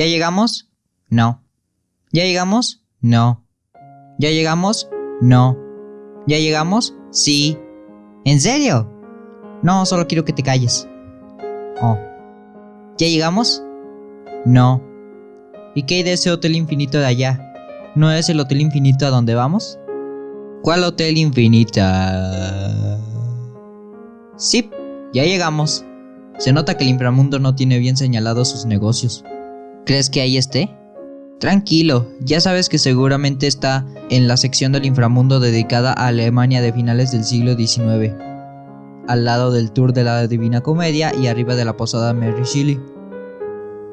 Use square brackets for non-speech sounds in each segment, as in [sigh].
¿Ya llegamos? No. ¿Ya llegamos? No. ¿Ya llegamos? No. ¿Ya llegamos? Sí. ¿En serio? No, solo quiero que te calles. Oh. ¿Ya llegamos? No. ¿Y qué hay de ese hotel infinito de allá? ¿No es el hotel infinito a donde vamos? ¿Cuál hotel infinita? Sí, ya llegamos. Se nota que el inframundo no tiene bien señalados sus negocios. ¿Crees que ahí esté? Tranquilo, ya sabes que seguramente está en la sección del inframundo dedicada a Alemania de finales del siglo XIX, al lado del tour de la Divina Comedia y arriba de la posada Mary Shelley.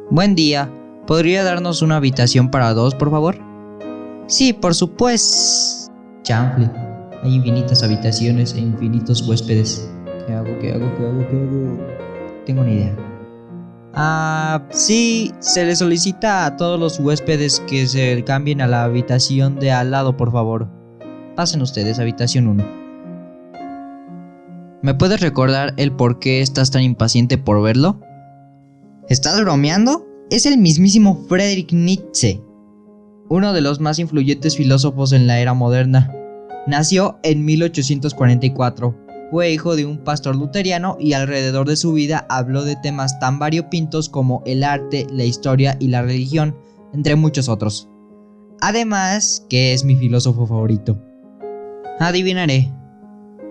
Buen día, ¿podría darnos una habitación para dos, por favor? Sí, por supuesto. Chamfle, hay infinitas habitaciones e infinitos huéspedes. ¿Qué hago? ¿Qué hago? ¿Qué hago? ¿Qué hago? Tengo una idea. Ah, sí, se le solicita a todos los huéspedes que se cambien a la habitación de al lado, por favor. Pasen ustedes, habitación 1. ¿Me puedes recordar el por qué estás tan impaciente por verlo? ¿Estás bromeando? Es el mismísimo Friedrich Nietzsche, uno de los más influyentes filósofos en la era moderna. Nació en 1844 fue hijo de un pastor luteriano y alrededor de su vida habló de temas tan variopintos como el arte, la historia y la religión, entre muchos otros. Además, que es mi filósofo favorito. Adivinaré.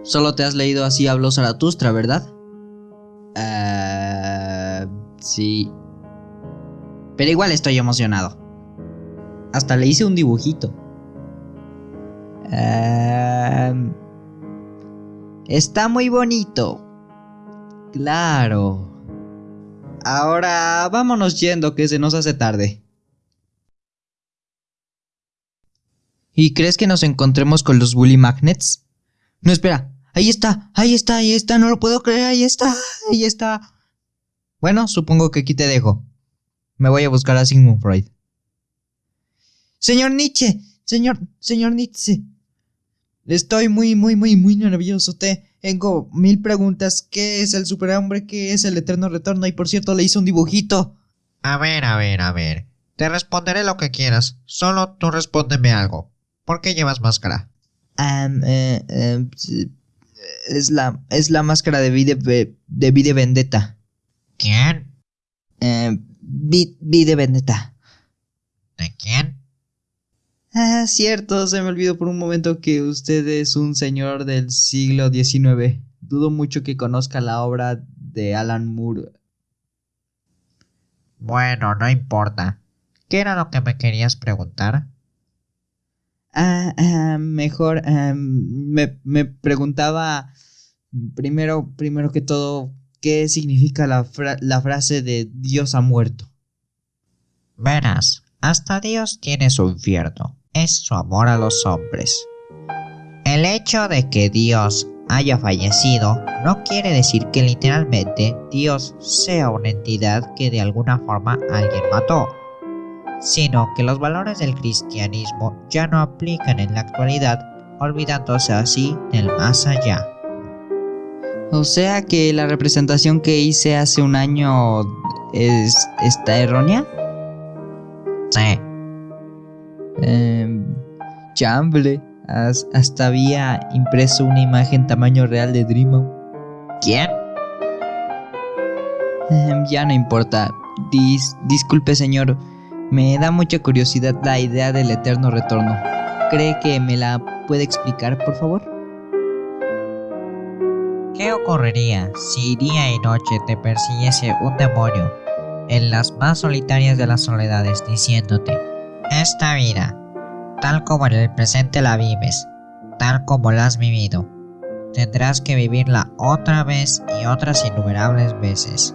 Solo te has leído así habló Zaratustra, ¿verdad? Uh, sí. Pero igual estoy emocionado. Hasta le hice un dibujito. Uh, Está muy bonito. Claro. Ahora vámonos yendo que se nos hace tarde. ¿Y crees que nos encontremos con los Bully Magnets? No, espera. Ahí está, ahí está, ahí está, no lo puedo creer, ahí está, ahí está. Bueno, supongo que aquí te dejo. Me voy a buscar a Sigmund Freud. Señor Nietzsche, señor, señor Nietzsche. Estoy muy, muy, muy, muy nervioso. tengo mil preguntas. ¿Qué es el superhombre? ¿Qué es el eterno retorno? Y por cierto, le hice un dibujito. A ver, a ver, a ver. Te responderé lo que quieras. Solo tú respóndeme algo. ¿Por qué llevas máscara? Eh, eh, es la es la máscara de Vide, de Vide Vendetta. ¿Quién? Eh, Vide Vendetta. ¿De quién? Ah, cierto, se me olvidó por un momento que usted es un señor del siglo XIX. Dudo mucho que conozca la obra de Alan Moore. Bueno, no importa. ¿Qué era lo que me querías preguntar? Ah, ah mejor ah, me, me, preguntaba primero, primero que todo, ¿qué significa la, la frase de Dios ha muerto? Verás, hasta Dios tiene su infierno es su amor a los hombres. El hecho de que Dios haya fallecido no quiere decir que literalmente Dios sea una entidad que de alguna forma alguien mató, sino que los valores del cristianismo ya no aplican en la actualidad, olvidándose así del más allá. O sea que la representación que hice hace un año es está errónea? Sí. Eh, chamble, hasta había impreso una imagen tamaño real de Dreamo. ¿Quién? Em, ya no importa. disculpe señor, me da mucha curiosidad la idea del eterno retorno. ¿Cree que me la puede explicar, por favor? ¿Qué ocurriría si día y noche te persiguiese un demonio en las más solitarias de las soledades diciéndote esta vida, tal como en el presente la vives, tal como la has vivido, tendrás que vivirla otra vez y otras innumerables veces.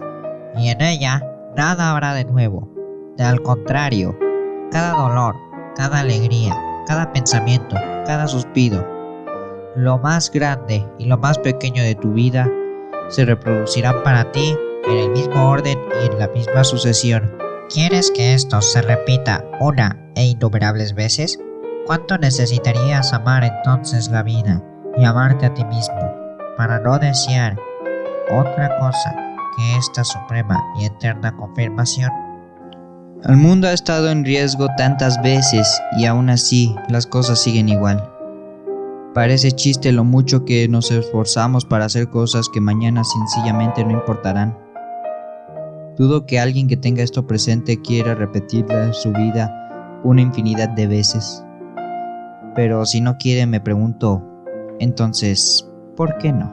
Y en ella nada habrá de nuevo. De al contrario, cada dolor, cada alegría, cada pensamiento, cada suspiro, lo más grande y lo más pequeño de tu vida se reproducirán para ti en el mismo orden y en la misma sucesión. ¿Quieres que esto se repita una e innumerables veces? ¿Cuánto necesitarías amar entonces la vida y amarte a ti mismo para no desear otra cosa que esta suprema y eterna confirmación? El mundo ha estado en riesgo tantas veces y aún así las cosas siguen igual. Parece chiste lo mucho que nos esforzamos para hacer cosas que mañana sencillamente no importarán. Dudo que alguien que tenga esto presente quiera repetirla su vida una infinidad de veces. Pero si no quiere me pregunto, entonces, ¿por qué no?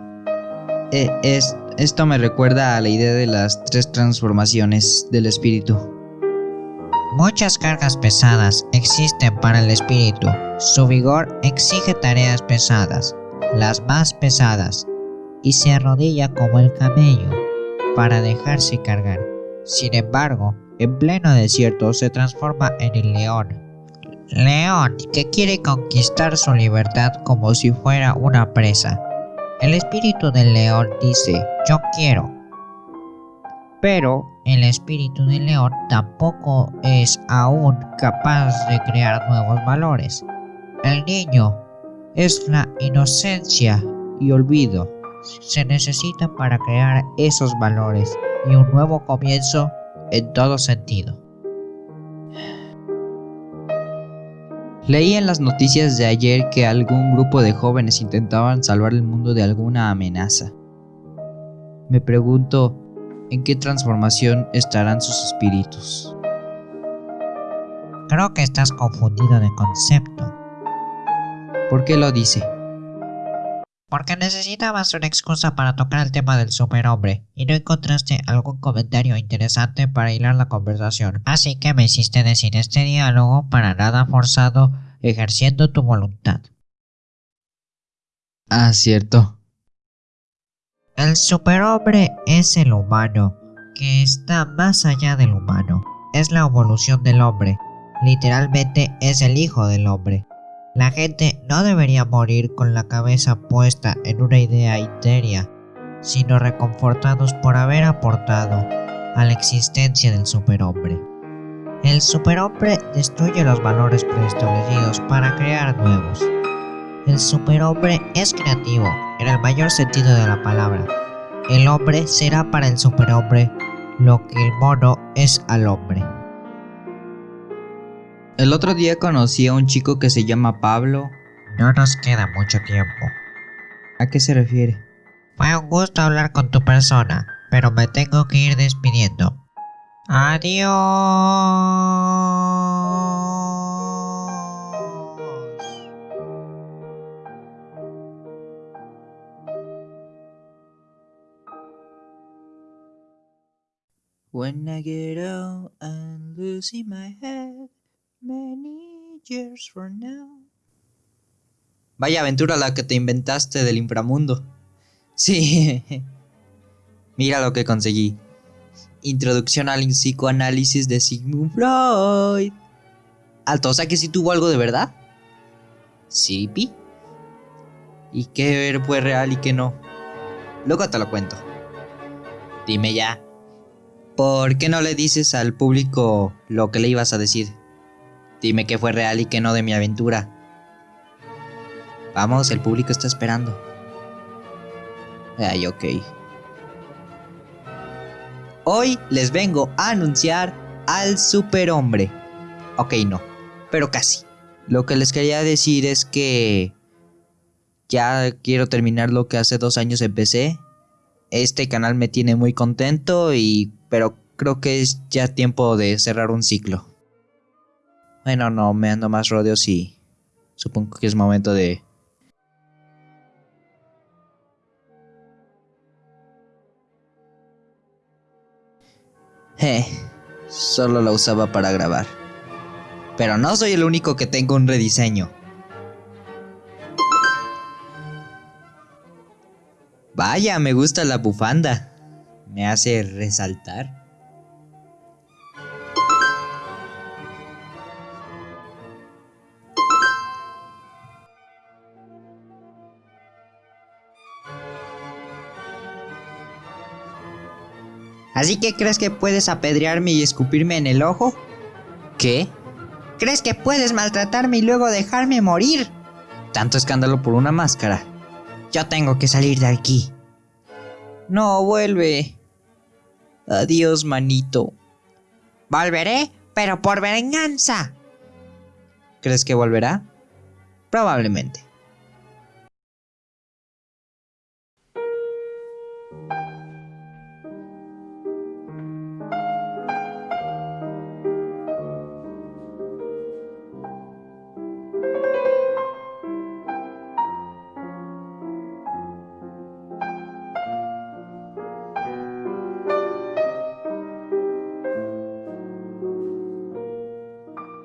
Eh, es, esto me recuerda a la idea de las tres transformaciones del espíritu. Muchas cargas pesadas existen para el espíritu. Su vigor exige tareas pesadas, las más pesadas, y se arrodilla como el camello para dejarse cargar. Sin embargo, en pleno desierto se transforma en el león. León que quiere conquistar su libertad como si fuera una presa. El espíritu del león dice, yo quiero, pero el espíritu del león tampoco es aún capaz de crear nuevos valores. El niño es la inocencia y olvido. Se necesita para crear esos valores y un nuevo comienzo en todo sentido. Leí en las noticias de ayer que algún grupo de jóvenes intentaban salvar el mundo de alguna amenaza. Me pregunto, en qué transformación estarán sus espíritus. Creo que estás confundido de concepto. ¿Por qué lo dice? Porque necesitabas una excusa para tocar el tema del superhombre y no encontraste algún comentario interesante para hilar la conversación. Así que me hiciste decir este diálogo para nada forzado, ejerciendo tu voluntad. Ah, cierto. El superhombre es el humano, que está más allá del humano. Es la evolución del hombre. Literalmente es el hijo del hombre. La gente no debería morir con la cabeza puesta en una idea interia, sino reconfortados por haber aportado a la existencia del superhombre. El superhombre destruye los valores preestablecidos para crear nuevos. El superhombre es creativo, en el mayor sentido de la palabra. El hombre será para el superhombre lo que el mono es al hombre. El otro día conocí a un chico que se llama Pablo. No nos queda mucho tiempo. ¿A qué se refiere? Fue un gusto hablar con tu persona, pero me tengo que ir despidiendo. Adiós. When I get old and losing my head, many years from now. Vaya aventura la que te inventaste del inframundo. [laughs] Sí. Mira lo que conseguí. Introducción al psicoanálisis de Sigmund Freud. Alto, o sea que sí tuvo algo de verdad. Sí, pi. ¿Y qué fue real y qué no? Luego te lo cuento. Dime ya. ¿Por qué no le dices al público lo que le ibas a decir? Dime que fue real y que no de mi aventura. Vamos, el público está esperando. Ay, ok. Hoy les vengo a anunciar al superhombre. Ok, no, pero casi. Lo que les quería decir es que ya quiero terminar lo que hace dos años empecé. Este canal me tiene muy contento y pero creo que es ya tiempo de cerrar un ciclo. Bueno, no, me ando más rodeos y supongo que es momento de... Eh, solo la usaba para grabar. Pero no soy el único que tengo un rediseño. Vaya, me gusta la bufanda me hace resaltar. ¿Así que crees que puedes apedrearme y escupirme en el ojo? ¿Qué? ¿Crees que puedes maltratarme y luego dejarme morir? Tanto escándalo por una máscara. Yo tengo que salir de aquí. No, vuelve. Adiós, manito. Volveré, pero por venganza. ¿Crees que volverá? Probablemente.